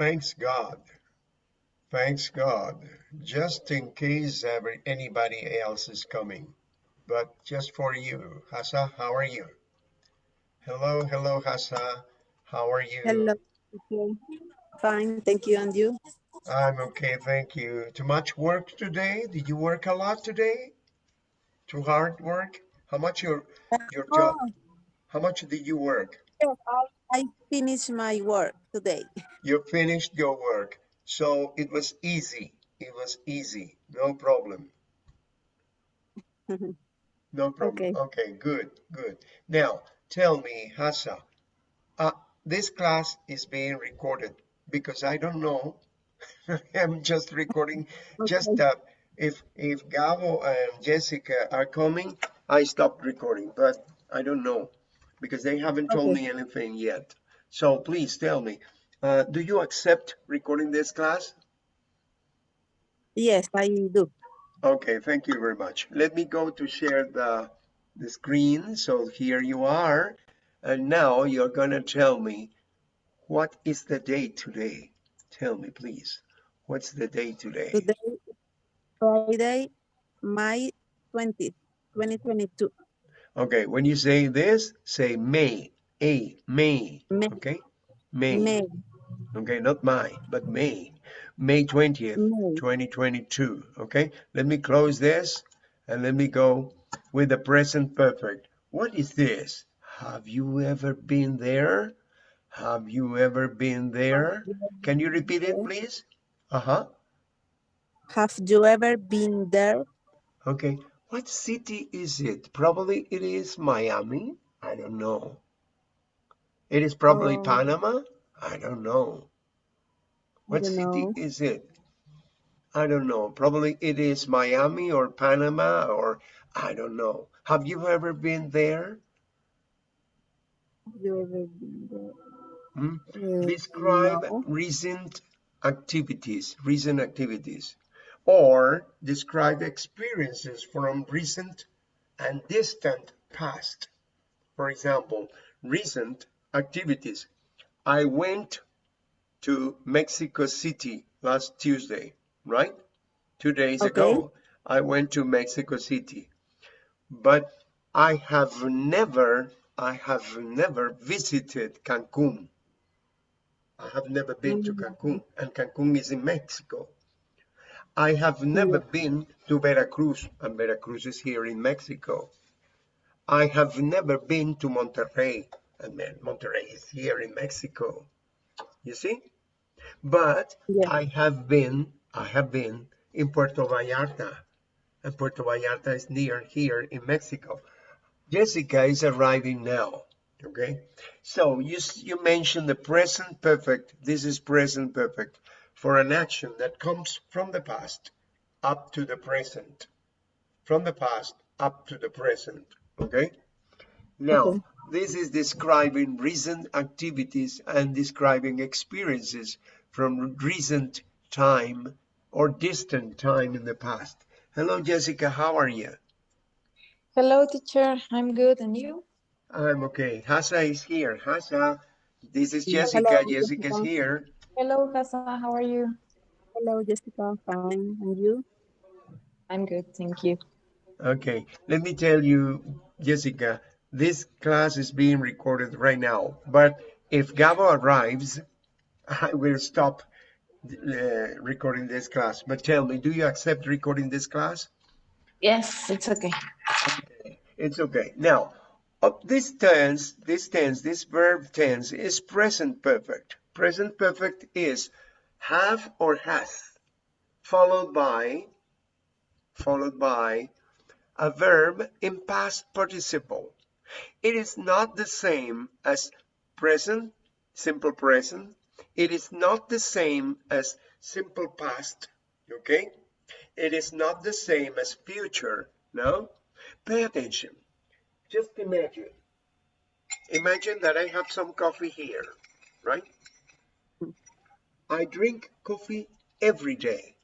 Thanks God. Thanks God. Just in case ever anybody else is coming. But just for you. Hassa, how are you? Hello, hello, Hassa. How are you? Hello. Okay. Fine, thank you. And you? I'm okay, thank you. Too much work today? Did you work a lot today? Too hard work? How much your your job? Oh, How much did you work? I finished my work today. You finished your work. So it was easy. It was easy. No problem. No problem. okay. Okay, good, good. Now, tell me, Hassa, uh, this class is being recorded because I don't know. I'm just recording. Just Okay. uh, if if Gabo and Jessica are coming, I stopped recording, but I don't know because they haven't told Okay. me anything yet. So please tell me, uh, do you accept recording this class? Yes, I do. Okay, thank you very much. Let me go to share the, the screen. So here you are. And now you're gonna tell me what is the date today? Tell me, please. What's the date today? Today, Friday, May 20th, 2022. Okay, when you say this, say May. A, May. May, Okay, May. May, Okay, not my, but May. May 20th, May. 2022. Okay, let me close this and let me go with the present perfect. What is this? Have you ever been there? Have you ever been there? Can you repeat it, please? Uh-huh. Have you ever been there? Okay. What city is it? Probably it is Miami. I don't know. It is probably Um, Panama. I don't know. I What don't city know. is it? I don't know. Probably it is Miami or Panama or I don't know. Have you ever been there? Have you ever been there? Hmm? Uh, Describe no. recent activities, recent activities, or describe experiences from recent and distant past. For example, recent activities. I went to Mexico City last Tuesday, right? Two days Okay. ago, I went to Mexico City, but I have never, I have never visited Cancun. I have never been to Mm, Cancun, and Cancun is in Mexico. I have never yeah. been to Veracruz, and Veracruz is here in Mexico. I have never been to Monterrey, and Monterrey is here in Mexico. You see? But Yeah. I have been, I have been in Puerto Vallarta, and Puerto Vallarta is near here in Mexico. Jessica is arriving now. Okay, so you you mentioned the present perfect. This is present perfect for an action that comes from the past up to the present, from the past up to the present. Okay. Now, Okay. This is describing recent activities and describing experiences from recent time or distant time in the past. Hello, Jessica. How are you? Hello, teacher. I'm good. And you? I'm okay. Hassa is here. Hassa, this is Hello, Jessica. Jessica's Jessica. here. Hello, Hassan. How are you? Hello, Jessica. Fine. And you? I'm good. Thank you. Okay, let me tell you, Jessica, this class is being recorded right now. But if Gabo arrives, I will stop uh, recording this class. But tell me, do you accept recording this class? Yes, it's okay. Okay, it's okay. Now, of this tense, this tense, this verb tense is present perfect. Present perfect is have or has, followed by, followed by a verb in past participle. It is not the same as present, simple present. It is not the same as simple past, okay? It is not the same as future, no? Pay attention. Just imagine. Imagine that I have some coffee here, right? I drink coffee every day.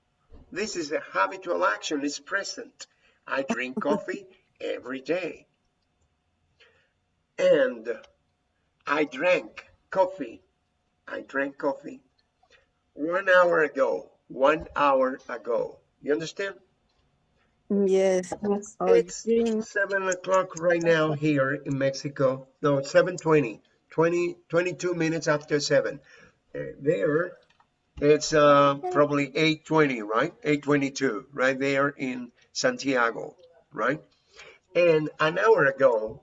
This is a habitual action, it's present. I drink coffee every day. And I drank coffee. I drank coffee one hour ago. One hour ago. You understand? Yes. Yes. It's seven o'clock right now here in Mexico. No, it's 7:20. 20, 22 minutes after seven. Uh, there, it's uh, probably 8:20, right? 8:22, right there in Santiago, right? And an hour ago,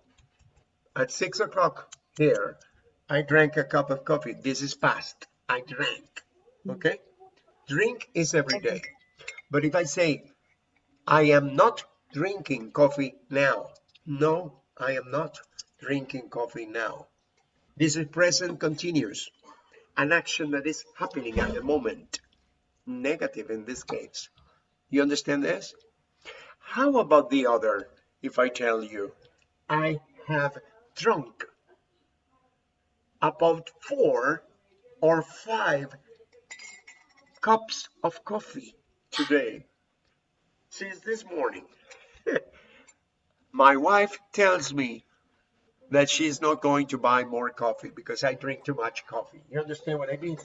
at six o'clock here, I drank a cup of coffee. This is past. I drank. Okay? Drink is every day. But if I say, I am not drinking coffee now. No, I am not drinking coffee now. This is present continuous, an action that is happening at the moment. Negative in this case. You understand this? How about the other if I tell you, I have drunk about four or five cups of coffee today since this morning. My wife tells me that she's not going to buy more coffee because I drink too much coffee. You understand what I mean?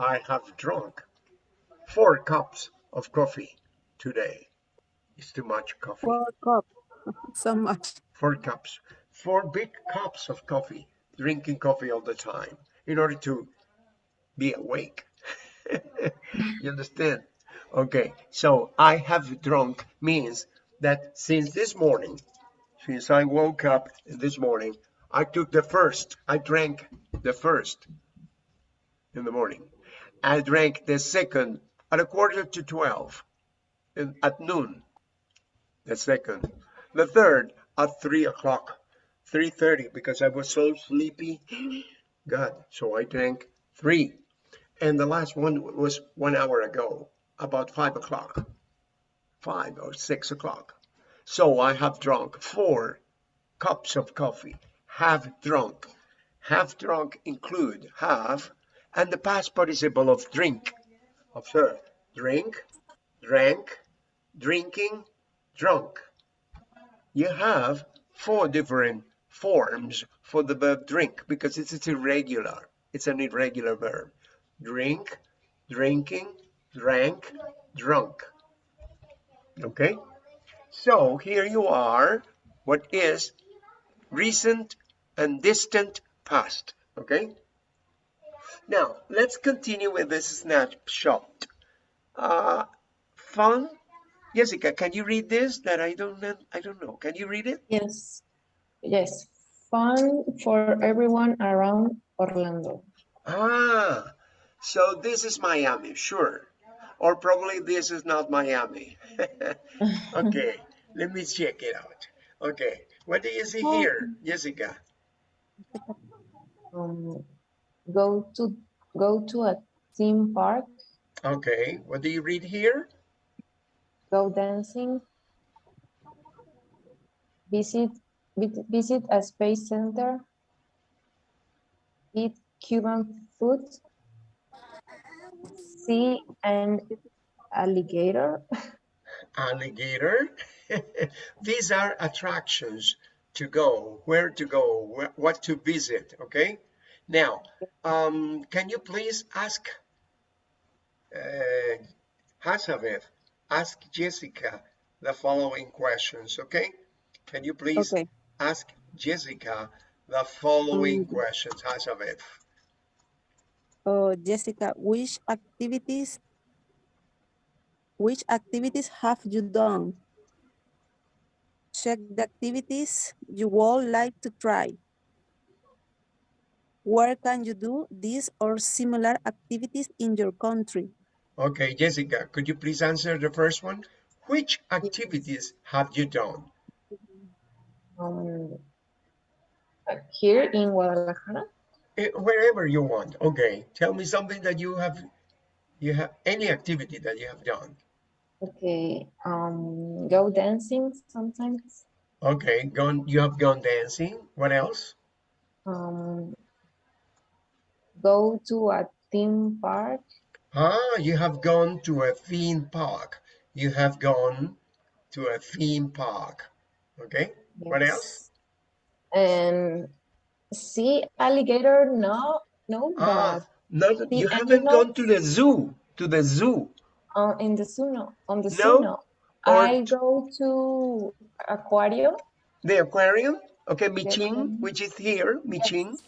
I have drunk four cups of coffee today. It's too much coffee. Four cup. So much. Four cups. Four big cups of coffee. Drinking coffee all the time in order to be awake. you understand? Okay, so I have drunk means that since this morning, since I woke up this morning, I took the first, I drank the first in the morning. I drank the second at a quarter to 12 in, at noon, the second. The third at 3 o'clock, 3.30 because I was so sleepy. God, so I drank three. And the last one was one hour ago, about 5 o'clock, 5 or 6 o'clock. So I have drunk four cups of coffee. Have drunk. Have drunk include half, and the past participle of drink. Observe. Drink, drank, drinking, drunk. You have four different forms for the verb drink because it's, it's irregular. It's an irregular verb. Drink, drinking, drank, drunk. Okay? So here you are, what is recent and distant past, okay? Now, let's continue with this snapshot. Uh, fun? Jessica, can you read this? That I don't I don't know. Can you read it? Yes. Yes. Fun for everyone around Orlando. Ah, so this is Miami, sure. Or probably this is not Miami. okay, let me check it out. Okay, what do you see here, Jessica? Um, go to go to a theme park. Okay, what do you read here? Go dancing. Visit vi- visit a space center. Eat Cuban food. See an alligator. Alligator. These are attractions to go, where to go, where, what to visit, okay? Now, um, can you please ask uh, Hazabeth, ask Jessica the following questions, okay? Can you please Okay. Ask Jessica the following Mm. questions, Hazabeth? Oh, Jessica, which activities which activities have you done? Check the activities you would like to try. Where can you do these or similar activities in your country? Okay, Jessica, could you please answer the first one? Which activities have you done? Um, uh, here in Guadalajara. Eh, wherever you want. Okay, tell me something that you have, you have any activity that you have done. Okay. Um, go dancing sometimes. Okay, gone. You have gone dancing. What else? Um, go to a theme park. Ah, you have gone to a theme park. You have gone to a theme park. Okay. What else? And see alligator? No, no, Ah, you haven't gone to the zoo, to the zoo. Uh, in the zoo, no. On the No? zoo, no. Or I go to aquarium. The aquarium, okay, Michin, aquarium. which is here, Michin.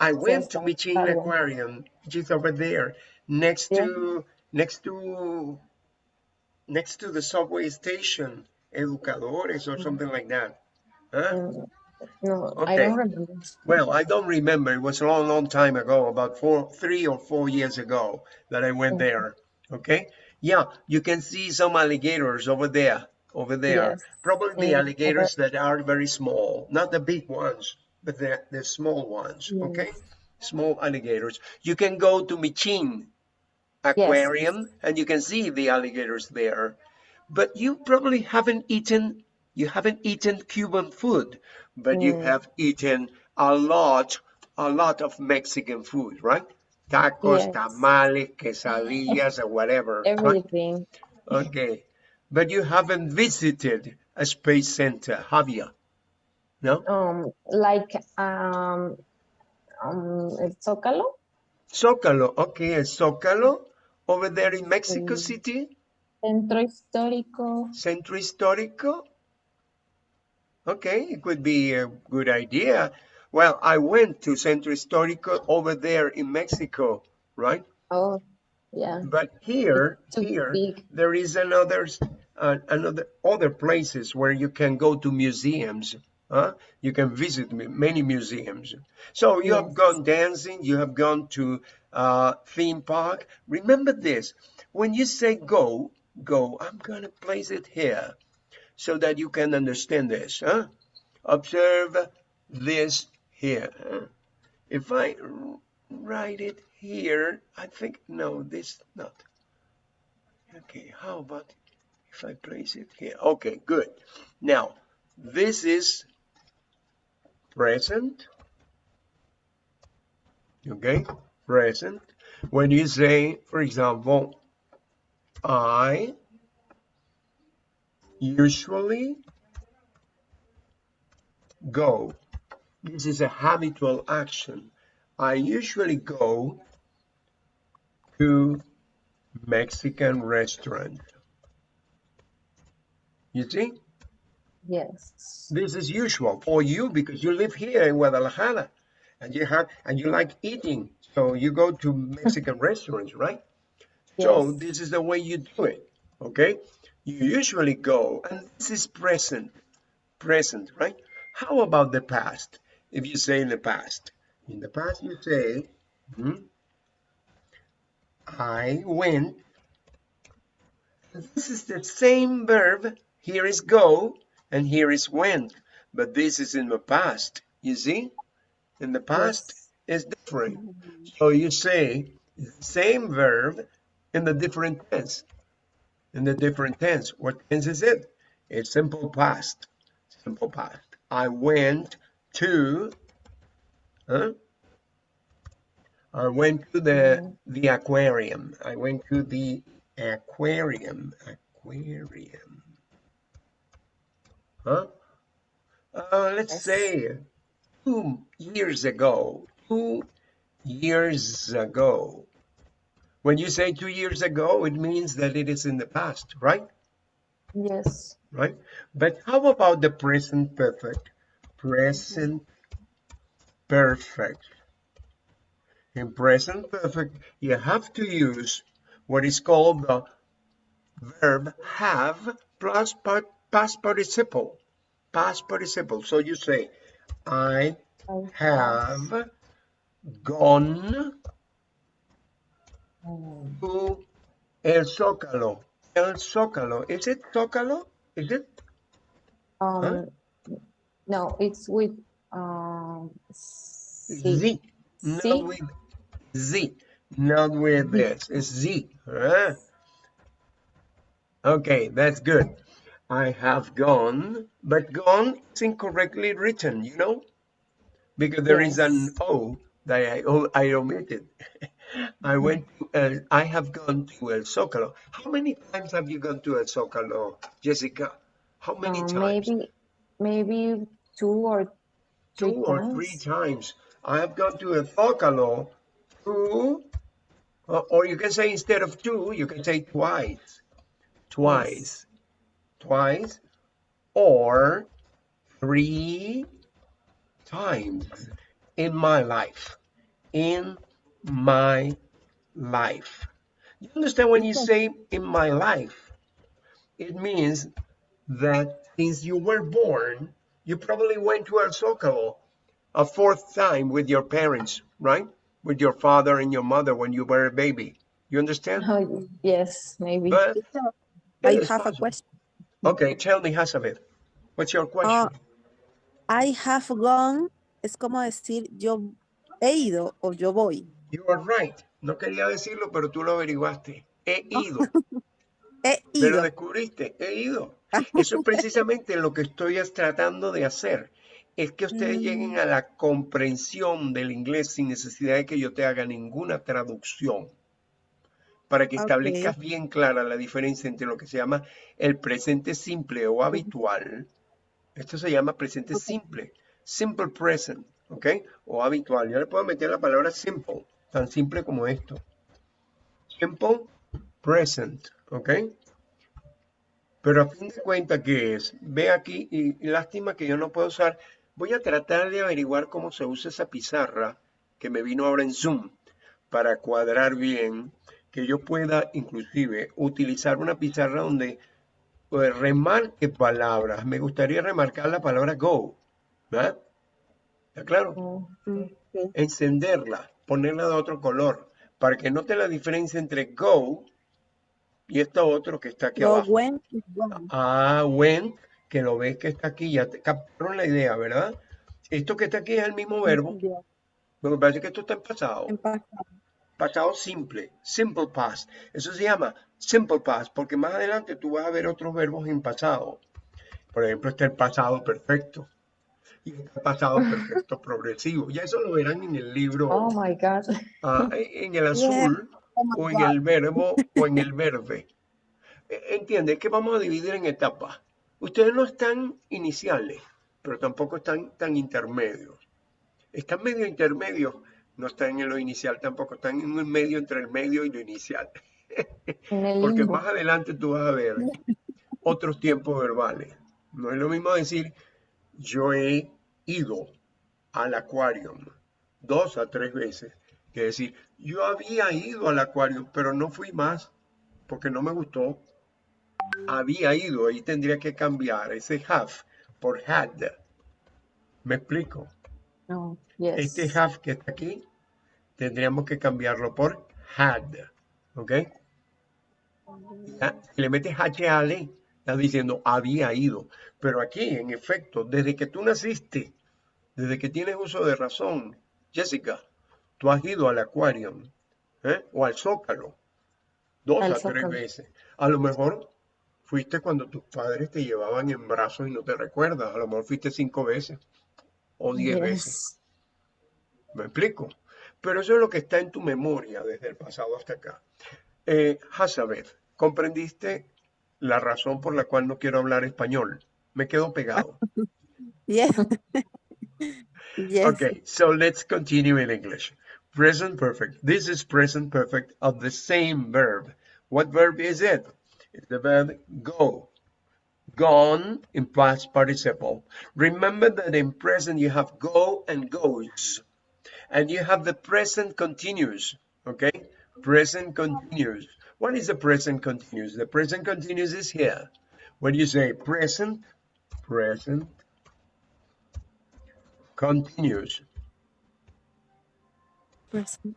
I Yes, went to Michin aquarium. Aquarium, which is over there, next to, next to, next to the subway station, Educadores or something like that. Huh? Um, no, I Okay. don't remember. Well, I don't remember. It was a long, long time ago, about four, three or four years ago that I went Okay. there. Okay. Yeah, you can see some alligators over there, over there. Yes. Probably the Mm, alligators that are very small, not the big ones, but the, the small ones. Yes. Okay. Small alligators. You can go to Michin Aquarium and you can see the alligators there. But you probably haven't eaten, you haven't eaten Cuban food, but you Mm. have eaten a lot, a lot of Mexican food, right? Tacos, Yes. tamales, quesadillas, or whatever. right? Everything. Okay. But you haven't visited a space center, have you? No? Um, like um, um, Zócalo. Zócalo. Okay, el Zócalo over there in Mexico Mm. City. Centro Histórico. Centro Histórico? Okay, it could be a good idea. Well, I went to Centro Histórico over there in Mexico, right? Oh, yeah. But here, here, big. there is another, uh, another, other places where you can go to museums. Huh? You can visit many museums. So you have gone dancing, you have gone to uh, theme park. Remember this, when you say go, go, I'm gonna place it here so that you can understand this. Huh? Observe this here. huh? If I write it here, I think, no, this not. Okay, how about if I place it here? Okay, good. Now, this is present. Okay, present. When you say, for example, I usually go. This is a habitual action. I usually go to Mexican restaurant. You see, Yes. this is usual for you because you live here in Guadalajara and you have and you like eating. So you go to Mexican restaurants, right? Yes. So this is the way you do it. Okay? You usually go, and this is present. Present, right? How about the past? If you say in the past, in the past you say, hmm, I went. This is the same verb. Here is go, and here is went. But this is in the past. You see? In the past is different. So you say same verb in the different tense. In the different tense. What tense is it? It's simple past. Simple past. I went to huh? I went to the the aquarium. I went to the aquarium. Aquarium. Huh? Uh, let's Yes. say two years ago. Two years ago. When you say two years ago, it means that it is in the past, right? Yes. Right? But how about the present perfect? Present perfect. In present perfect, you have to use what is called the verb have plus past participle. Past participle. So you say, I have gone to El Zócalo. El Zócalo. Is it Zócalo? Is it? um, no, it's with um, C. Z. Not with Z. Not with this. It's Z. huh? Okay, that's good. I have gone, but gone is incorrectly written, you know? Because there is an O that I, I omitted. I went to, uh, I have gone to El Zócalo. How many times have you gone to El Zócalo, Jessica? How many Uh, times? maybe maybe two or three two or three times. times. I have gone to El Zócalo two Or, or you can say instead of two, you can say twice. Twice. Twice. Or three times in my life. In my life. You understand when you say in my life? It means that since you were born, you probably went to El Zócalo a fourth time with your parents, right? With your father and your mother when you were a baby. You understand? Oh, yes, maybe. But I have a question. Okay, tell me, Hazabeth, what's your question? Ah, I have gone, es como decir yo he ido o yo voy. You are right. No quería decirlo, pero tú lo averiguaste. He ido. He Pero ido. descubriste, he ido. Eso es precisamente lo que estoy es tratando de hacer. Es que ustedes lleguen a la comprensión del inglés sin necesidad de que yo te haga ninguna traducción. Para que establezcas bien clara la diferencia entre lo que se llama el presente simple o habitual. Esto se llama presente simple. Simple present, ¿ok? O habitual. Yo le puedo meter la palabra simple, tan simple como esto. Simple present, ¿ok? Pero a fin de cuentas, ¿qué es? Ve aquí, y, lástima que yo no puedo usar. Voy a tratar de averiguar cómo se usa esa pizarra que me vino ahora en Zoom para cuadrar bien, que yo pueda inclusive utilizar una pizarra donde pues, remarque palabras. Me gustaría remarcar la palabra go, ¿verdad? ¿Está claro? Oh, encenderla, ponerla de otro color, para que note la diferencia entre go y esto otro que está aquí Go, abajo. went, gone. Ah, when, que lo ves que está aquí, ya te captaron la idea, ¿verdad? Esto que está aquí es el mismo verbo, me parece que esto está en pasado, en pasado. pasado simple, simple past. Eso se llama simple past, porque más adelante tú vas a ver otros verbos en pasado. Por ejemplo, está el pasado perfecto y el pasado perfecto progresivo. Ya eso lo verán en el libro. oh my God. Ah, en el azul Oh o en God. el verbo o en el verde. E- Entiende que vamos a dividir en etapas. Ustedes no están iniciales, pero tampoco están tan intermedios. Están medio intermedios, no están en lo inicial tampoco, están en un medio entre el medio y lo inicial. Porque más adelante tú vas a ver otros tiempos verbales. No es lo mismo decir yo he ido al acuario dos a tres veces que decir yo había ido al acuario pero no fui más porque no me gustó. Había ido, ahí tendría que cambiar ese have por had. ¿Me explico? Oh, yes. Este have que está aquí tendríamos que cambiarlo por had. ¿Ok? Ya, Si le metes HAL, diciendo había ido. Pero aquí, en efecto, desde que tú naciste, desde que tienes uso de razón, Jessica, tú has ido al acuario ¿eh? o al zócalo dos Al a tres veces. A lo mejor fuiste cuando tus padres te llevaban en brazos y no te recuerdas. A lo mejor fuiste cinco veces o diez veces. ¿Me explico? Pero eso es lo que está en tu memoria desde el pasado hasta acá. Eh, Hazabeth, ¿comprendiste la razón por la cual no quiero hablar español? Me quedo pegado. Yes. yes. Okay, so let's continue in English. Present perfect. This is present perfect of the same verb. What verb is it? It's the verb go. Gone in past participle. Remember that in present you have go and goes. And you have the present continuous. Okay? Present continuous. What is the present continuous? The present continuous is here. When you say present, present continuous. Present.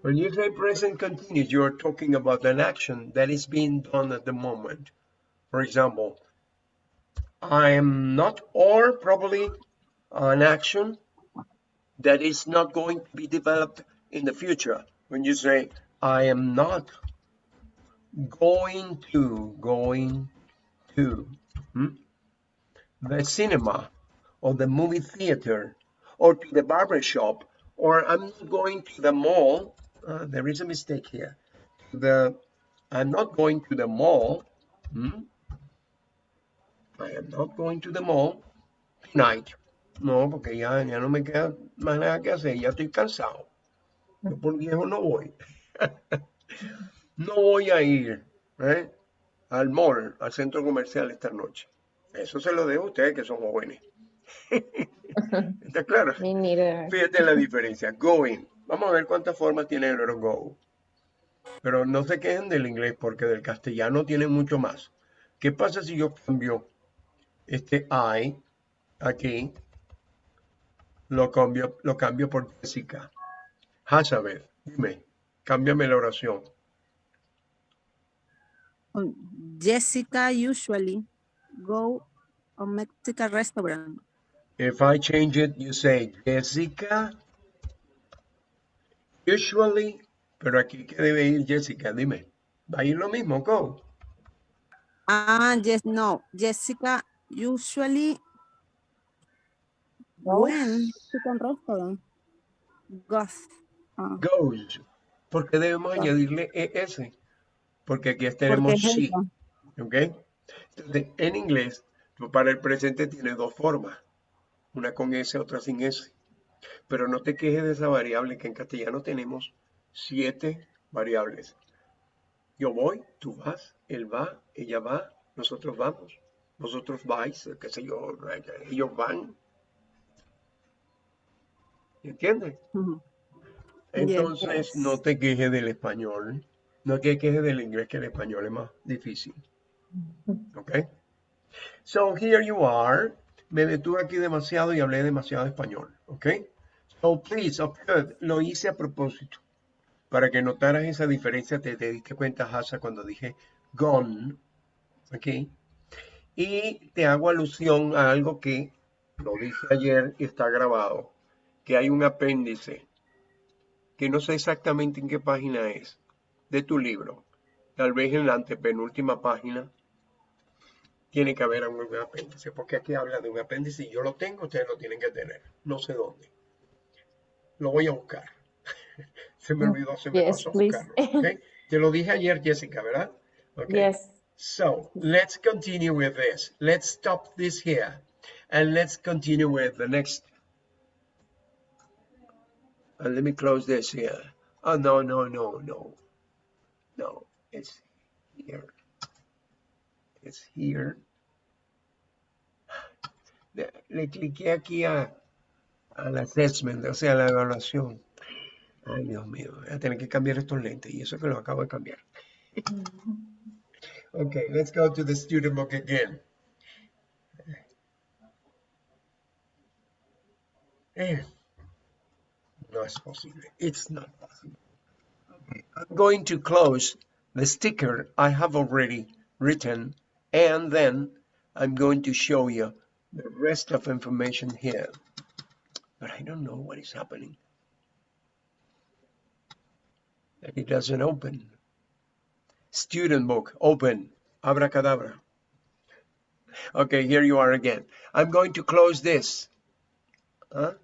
When you say present continuous, you are talking about an action that is being done at the moment. For example, I am not, or probably an action that is not going to be developed in the future. When you say, I am not going to, going to hmm, the cinema or the movie theater or to the barber shop or I'm not going to the mall. Uh, there is a mistake here. The I'm not going to the mall. hmm, I am not going to the mall tonight. No, porque ya, ya no me queda más nada que hacer, ya estoy cansado. Yo por viejo no voy. no voy a ir ¿eh? al mall, al centro comercial esta noche. Eso se lo dejo a ustedes que son jóvenes. ¿Está claro? Fíjate la diferencia. Going. Vamos a ver cuántas formas tiene el verbo go. Pero no se quejen del inglés porque del castellano tiene mucho más. ¿Qué pasa si yo cambio este I aquí? Lo cambio, lo cambio por Jessica. Hazabeth, dime, cámbiame la oración. Um, Jessica usually go a Mexican restaurant. If I change it, you say Jessica. Usually, pero aquí ¿qué debe ir Jessica? Dime. Va a ir lo mismo, go. Ah, yes, no. Jessica usually Go. Mexican restaurant goes. Ah, Goes. Porque debemos Go. añadirle ES. Porque aquí tenemos she. ¿Ok? Entonces, en inglés, para el presente tiene dos formas. Una con S, otra sin S. Pero no te quejes de esa variable, que en castellano tenemos siete variables. Yo voy, tú vas, él va, ella va, nosotros vamos, vosotros vais, qué sé yo, ellos van. ¿Entiendes? Ujú. Entonces, Yes. no te quejes del español. No te quejes del inglés, que el español es más difícil. ¿Ok? So, here you are. Me detuve aquí demasiado y hablé demasiado español. ¿Ok? So, please, observe. Lo hice a propósito. Para que notaras esa diferencia, te, te diste cuenta, Hasa, cuando dije gone. ¿Ok? Y te hago alusión a algo que lo dije ayer y está grabado. Que hay un apéndice que no sé exactamente en qué página es, de tu libro. Tal vez en la antepenúltima página tiene que haber un apéndice, porque aquí habla de un apéndice y yo lo tengo, ustedes lo tienen que tener. No sé dónde. Lo voy a buscar. Se me olvidó, se me Yes, pasó buscarlo. ¿ok? Te lo dije ayer, Jessica, ¿verdad? Ok. Yes. So let's continue with this. Let's stop this here and let's continue with the next. And let me close this here. Oh, no, no, no, no. No, it's here. It's here. Le, le cliqué aquí a, al assessment, o sea, la evaluación. Ay, Dios mío, voy a tener que cambiar estos lentes y eso que lo acabo de cambiar. Okay, let's go to the student book again. Eh, posible. It's not possible. I'm going to close the sticker I have already written, and then I'm going to show you the rest of information here. But I don't know what is happening. It doesn't open. Student book, open, abracadabra. Okay, here you are again. I'm going to close this. Huh?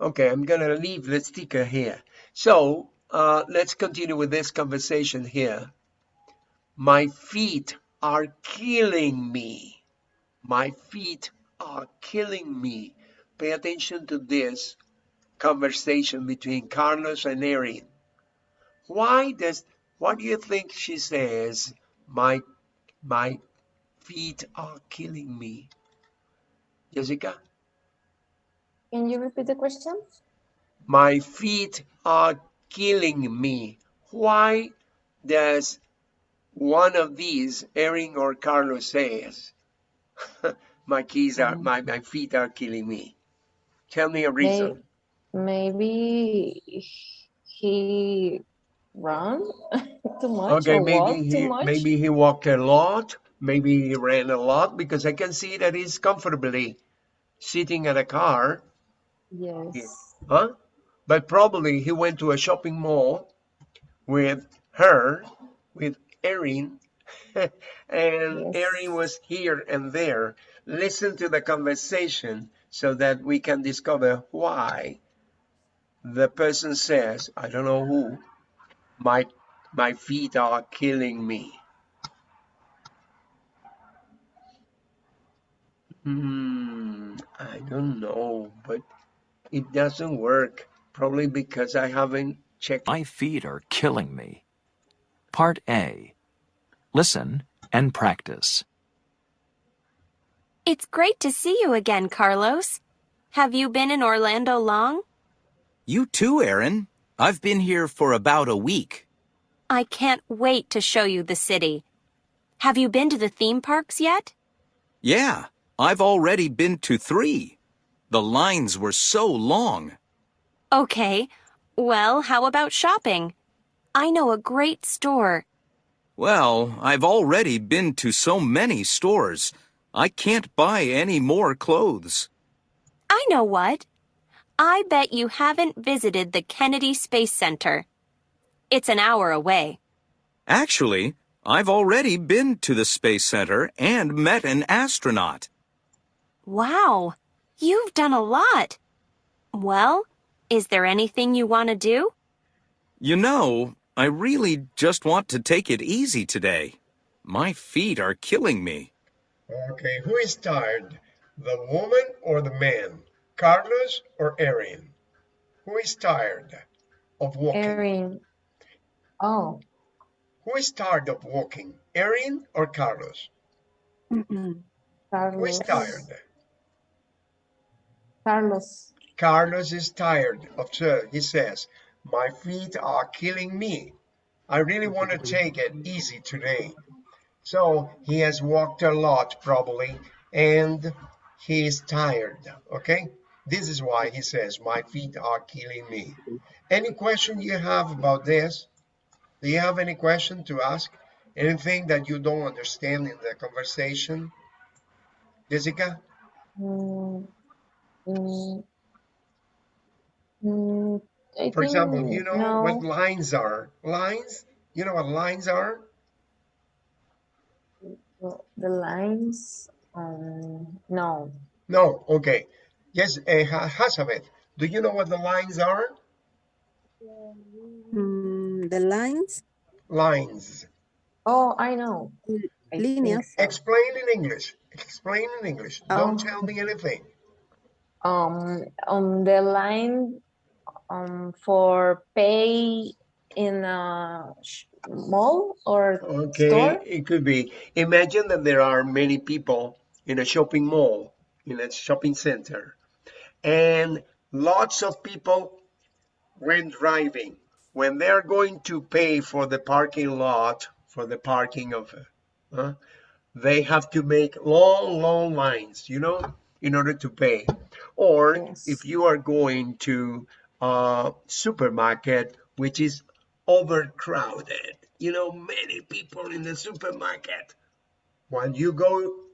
Okay, I'm gonna leave the sticker here. So, uh, let's continue with this conversation here. My feet are killing me. My feet are killing me. Pay attention to this conversation between Carlos and Erin. Why does what do you think she says? My my feet are killing me. Jessica, Can you repeat the question? my feet are killing me. Why does one of these, Erin or Carlos says, my keys are mm. my, my feet are killing me? Tell me a reason. Maybe he ran too much Okay, maybe he much. maybe he walked a lot, maybe he ran a lot because I can see that he's comfortably sitting at a car, Yes. huh? But probably he went to a shopping mall with her, with Erin, and Yes. Erin was here and there. Listen to the conversation so that we can discover why the person says, I don't know who, my my feet are killing me. Hmm, I don't know, but it doesn't work. Probably because I haven't checked. My feet are killing me. Part A. Listen and practice. It's great to see you again, Carlos. Have you been in Orlando long? You too, Aaron. I've been here for about a week. I can't wait to show you the city. Have you been to the theme parks yet? Yeah, I've already been to three. The lines were so long. Okay. Well, how about shopping? I know a great store. Well, I've already been to so many stores. I can't buy any more clothes. I know what. I bet you haven't visited the Kennedy Space Center. It's an hour away. Actually, I've already been to the Space Center and met an astronaut. Wow, you've done a lot. Well, is there anything you want to do? You know, I really just want to take it easy today. My feet are killing me. Okay, who is tired? The woman or the man? Carlos or Erin? Who is tired of walking? Erin. Oh, Who is tired of walking? Erin or Carlos? Mm-mm. Who is tired? Carlos. Carlos is tired of he says, my feet are killing me. I really want to take it easy today. So he has walked a lot probably and he is tired, okay? This is why he says, my feet are killing me. Any question you have about this? Do you have any question to ask? Anything that you don't understand in the conversation? Jessica? Mm, mm, mm, I For example, think you know no. what lines are? Lines? You know what lines are? Well, The lines, um, no. No, okay. Yes, uh, Ha- Hazabeth, do you know what the lines are? Mm, the lines, Lines. Oh, I know. I think líneas. so. Explain in English. Explain in English. Don't Oh. tell me anything. Um, on the line, um, for pay in a mall or Okay, store. it could be. Imagine that there are many people in a shopping mall, in a shopping center, and lots of people when driving, when they're going to pay for the parking lot, for the parking of, uh, they have to make long, long lines, you know, in order to pay. Or Yes. if you are going to a supermarket, which is overcrowded, you know, many people in the supermarket. When you go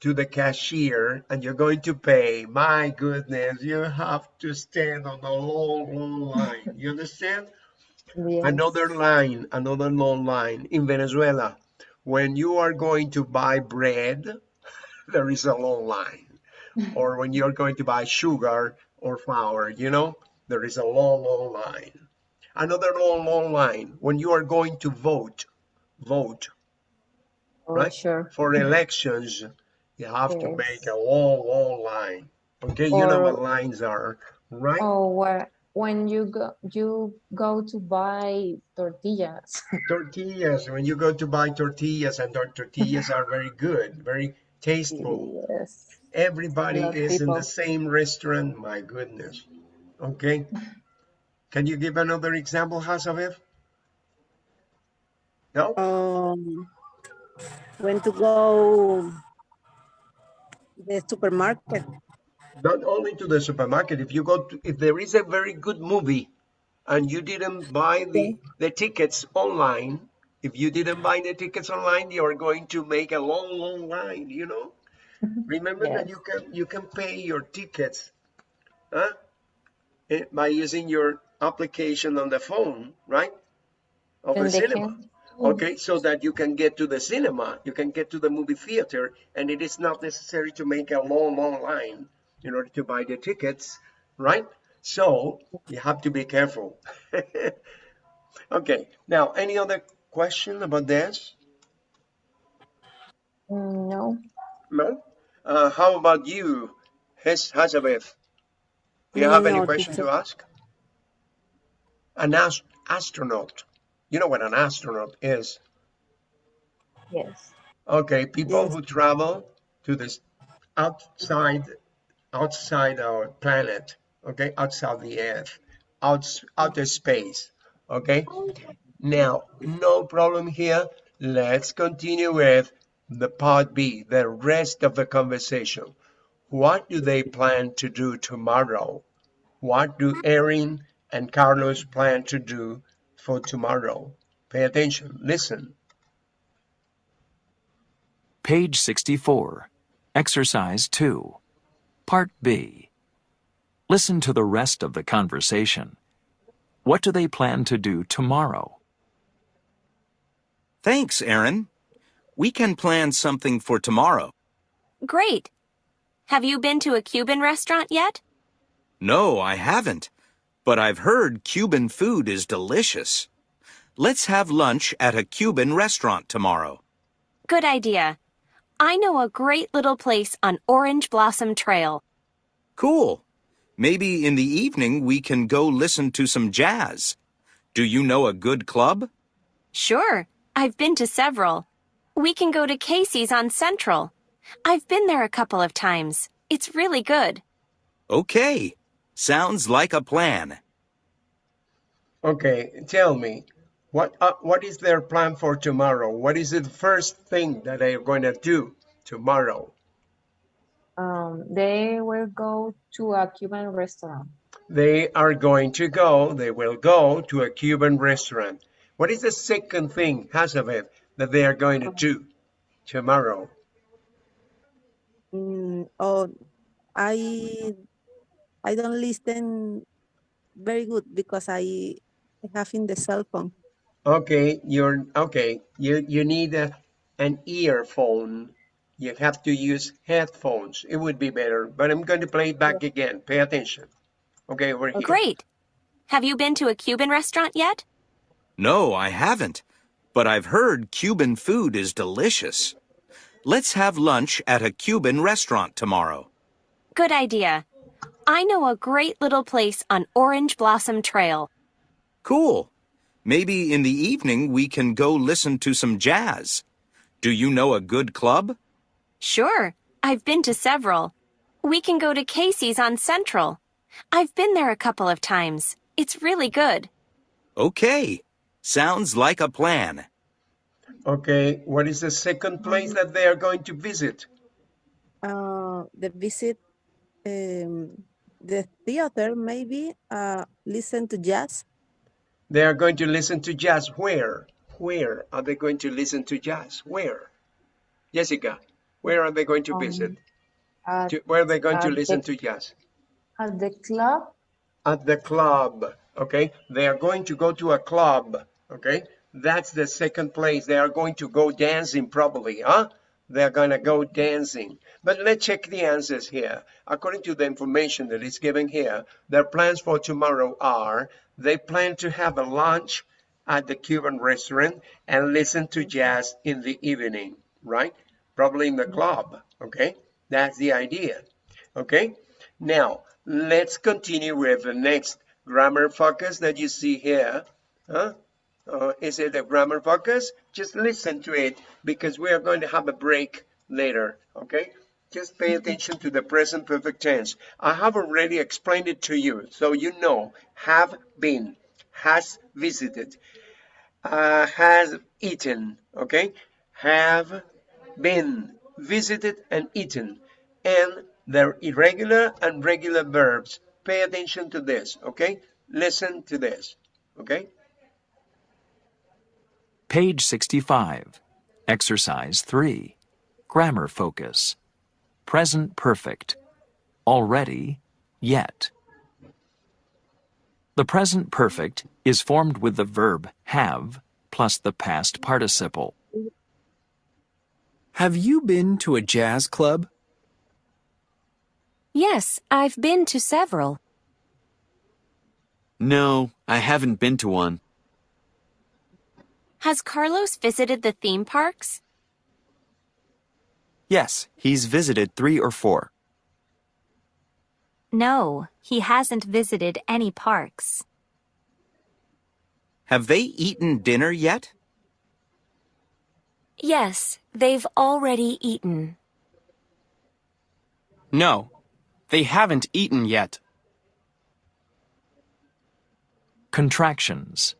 to the cashier and you're going to pay, my goodness, you have to stand on a long, long line. You understand? Yes. Another line, another long line. In Venezuela, when you are going to buy bread, there is a long line. Or when you're going to buy sugar or flour, you know, there is a long, long line. Another long, long line. When you are going to vote, vote Oh, right? sure. for elections, you have to make a long, long line. Okay, you know what lines are, right? Oh, where when you go you go to buy tortillas. Tortillas, when you go to buy tortillas, and tor- tortillas are very good, very tasteful. yes. Everybody Love is in the same restaurant. My goodness. Okay. Can you give another example, Hazabeth? No? Um, when to go the supermarket. Not only to the supermarket. If you go to, if there is a very good movie and you didn't buy the, the tickets online, if you didn't buy the tickets online, you are going to make a long, long line, you know? Remember that you can you can pay your tickets huh? eh, by using your application on the phone, right? Of And the cinema. can- Okay, so that you can get to the cinema, you can get to the movie theater, and it is not necessary to make a long, long line in order to buy the tickets, right? So you have to be careful. okay, now any other question about this? Mm, No. No? Uh, how about you, Hazabeth? Do you have any No, question to ask? an ast- astronaut. You know what an astronaut is? Yes. Okay, people Yes. who travel to this outside outside our planet, okay, outside the earth, out outer space, okay? Now, no problem here. Let's continue with the part B, the rest of the conversation. What do they plan to do tomorrow? What do Erin and Carlos plan to do for tomorrow? Pay attention, listen. Page 64. Exercise 2. Part B. Listen to the rest of the conversation. What do they plan to do tomorrow? Thanks, Aaron. We can plan something for tomorrow. Great. Have you been to a Cuban restaurant yet? No, I haven't. But I've heard Cuban food is delicious. Let's have lunch at a Cuban restaurant tomorrow. Good idea. I know a great little place on Orange Blossom Trail. Cool. Maybe in the evening we can go listen to some jazz. Do you know a good club? Sure, I've been to several. We can go to Casey's on Central. I've been there a couple of times. It's really good. Okay. Sounds like a plan. Okay, tell me, what uh, what is their plan for tomorrow? What is the first thing that they are going to do tomorrow? Um, they will go to a Cuban restaurant. They are going to go, they will go to a Cuban restaurant. What is the second thing, Hazabeth, that they are going to do tomorrow? Mm, oh, I I don't listen very good because I have in the cell phone. Okay, you're okay. You you need a, an earphone. You have to use headphones. It would be better, but I'm going to play it back again. Pay attention. Okay, over here. Great. Have you been to a Cuban restaurant yet? No, I haven't. But I've heard Cuban food is delicious. Let's have lunch at a Cuban restaurant tomorrow. Good idea. I know a great little place on Orange Blossom Trail. Cool. Maybe in the evening we can go listen to some jazz. Do you know a good club? Sure, I've been to several. We can go to Casey's on Central. I've been there a couple of times. It's really good. Okay. Sounds like a plan. Okay, what is the second place that they are going to visit? Uh, the visit um, the theater maybe uh, listen to jazz. They are going to listen to jazz. Where? Where are they going to listen to jazz? Where? Jessica, where are they going to visit? At, To- where are they going to listen the- to jazz? at the club. At the club. Okay, they are going to go to a club. Okay, that's the second place. They are going to go dancing, probably, huh? They're to go dancing. But let's check the answers here. According to the information that is given here, their plans for tomorrow are they plan to have a lunch at the Cuban restaurant and listen to jazz in the evening, right? Probably in the club. Okay, that's the idea. Okay, now let's continue with the next grammar focus that you see here. Huh? Uh, is it a grammar focus? Just listen to it because we are going to have a break later. Okay, just pay attention to the present perfect tense. I have already explained it to you, so you know have been, has visited, uh, has eaten. Okay, have been visited and eaten, and their irregular and regular verbs. Pay attention to this. Okay, listen to this. Okay. Page 65. Exercise 3. Grammar focus. Present perfect. Already, yet. The present perfect is formed with the verb have plus the past participle. Have you been to a jazz club? Yes, I've been to several. No, I haven't been to one. Has Carlos visited the theme parks? Yes, he's visited three or four. No, he hasn't visited any parks. Have they eaten dinner yet? Yes, they've already eaten. No, they haven't eaten yet. Contractions.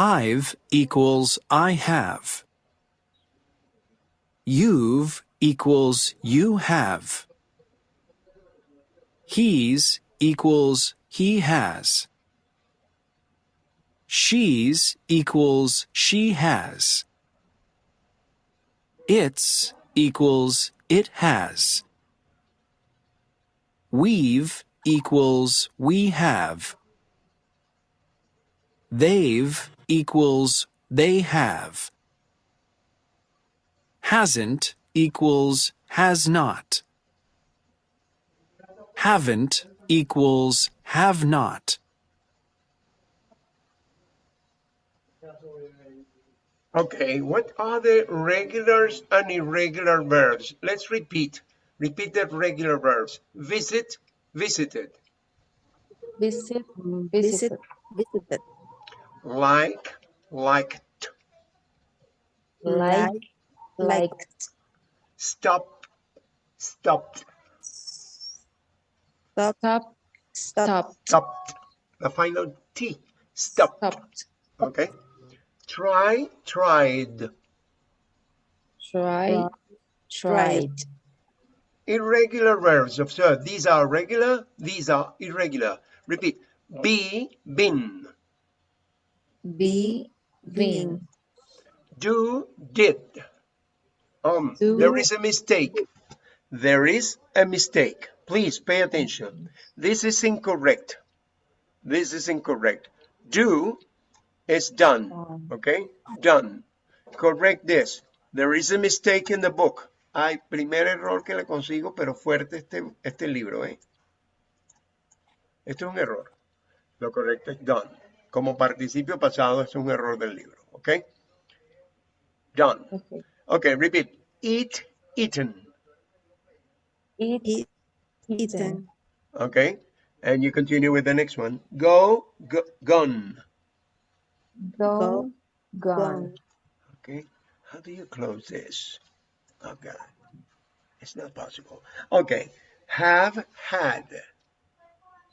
I've equals I have. You've equals you have. He's equals he has. She's equals she has. It's equals it has. We've equals we have. They've equals they have. Hasn't equals has not. Haven't equals have not. Okay, what are the regulars and irregular verbs? Let's repeat. Repeat the regular verbs. Visit, visited. Visit, Visit, visited. Visited. Like, liked. Like, liked. Stop, stopped. Stop, Stop, stop, stop, Stopped. The final T. Stopped. stopped. Okay. Try, tried. Try, tried. Irregular verbs. Observe. These are regular. These are irregular. Repeat. Be, been. Be, been. Do, did. Um, Do. there is a mistake. There is a mistake. Please pay attention. This is incorrect. This is incorrect. Do is done. Okay? Done. Correct this. There is a mistake in the book. Hay primer error que le consigo, pero fuerte este, este libro, ¿eh? Este es un error. Lo correcto es done. Como participio pasado es un error del libro. ¿Ok? Done. Okay. Okay, repeat. Eat, eaten. Eat, eat, eaten. eaten. Okay? And you continue with the next one. Go, go gone. Go, Go, gone. Okay? How do you close this? Oh, God. It's not possible. Okay. Have, had.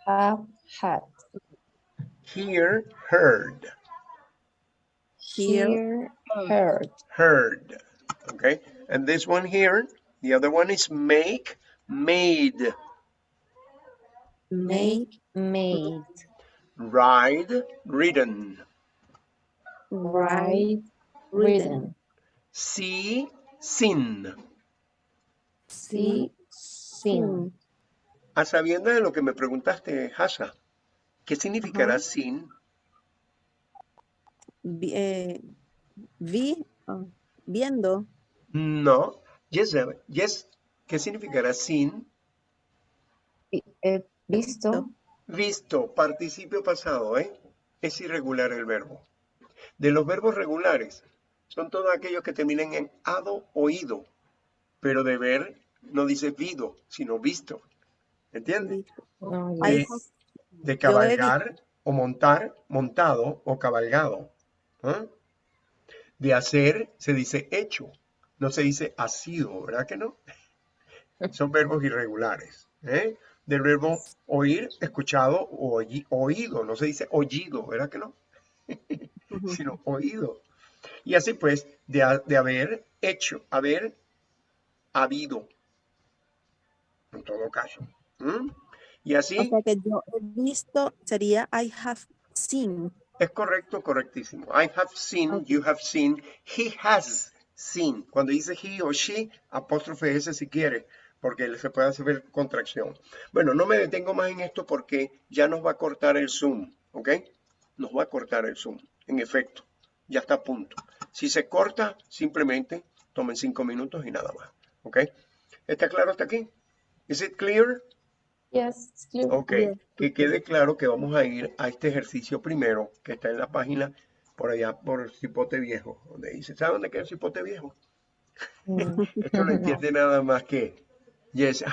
Have, had. Hear, heard. Here, Hear, heard. Heard. Okay? And this one here, the other one is make, made. make, Made. Ride, ridden. Ride, ridden. ridden. See, seen. See, seen. A ah, sabiendas de lo que me preguntaste, Hasa, ¿qué significará sin? vi, eh, vi, ah, viendo, No. Yes, yes. ¿Qué significará sin? Vi- eh, Visto. Visto, participio pasado, ¿eh? Es irregular el verbo. De los verbos regulares, son todos aquellos que terminan en ado o ido. Pero de ver no dice vido, sino visto. ¿Entiendes? Oh, I De, cabalgar o montar, montado o cabalgado. ¿ah? De hacer se dice hecho, no se dice ha sido, ¿verdad que no? Son verbos irregulares. ¿eh? Del verbo oír, escuchado o oído, no se dice oído, ¿verdad que no? Sino oído. Y así pues, de, de haber hecho, haber habido, en todo caso. Y así. O sea que yo he visto sería I have seen. Es correcto, correctísimo. I have seen, you have seen, he has seen. Cuando dice he o she, apóstrofe S si quiere, porque se puede hacer contracción. Bueno, no me detengo más en esto porque ya nos va a cortar el zoom, ¿ok? Nos va a cortar el zoom, en efecto. Ya está a punto. Si se corta, simplemente tomen cinco minutos y nada más, ¿ok? ¿Está claro hasta aquí? ¿Is it clear? Yes. Ok, que quede claro que vamos a ir a este ejercicio primero, que está en la página por allá, por el cipote viejo, donde dice, ¿sabe dónde queda el cipote viejo? Mm. Esto lo entiende nada más que Yes,